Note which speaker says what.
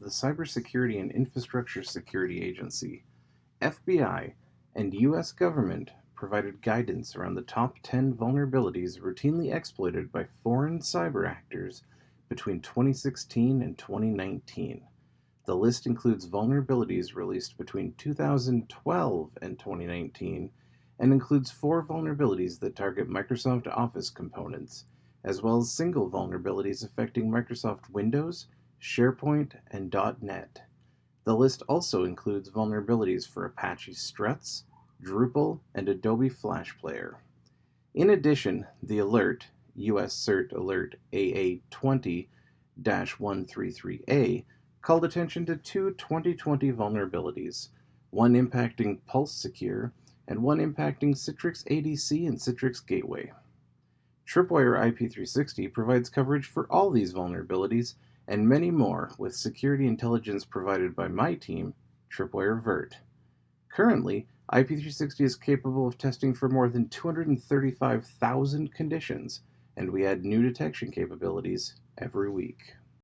Speaker 1: the Cybersecurity and Infrastructure Security Agency, FBI, and U.S. government provided guidance around the top 10 vulnerabilities routinely exploited by foreign cyber actors between 2016 and 2019. The list includes vulnerabilities released between 2012 and 2019 and includes four vulnerabilities that target Microsoft Office components, as well as single vulnerabilities affecting Microsoft Windows, SharePoint, and .NET. The list also includes vulnerabilities for Apache Struts, Drupal, and Adobe Flash Player. In addition, the alert, US CERT Alert AA20-133A, called attention to two 2020 vulnerabilities, one impacting Pulse Secure and one impacting Citrix ADC and Citrix Gateway. Tripwire IP360 provides coverage for all these vulnerabilities and many more with security intelligence provided by my team, Tripwire Vert. Currently, IP360 is capable of testing for more than 235,000 conditions, and we add new detection capabilities every week.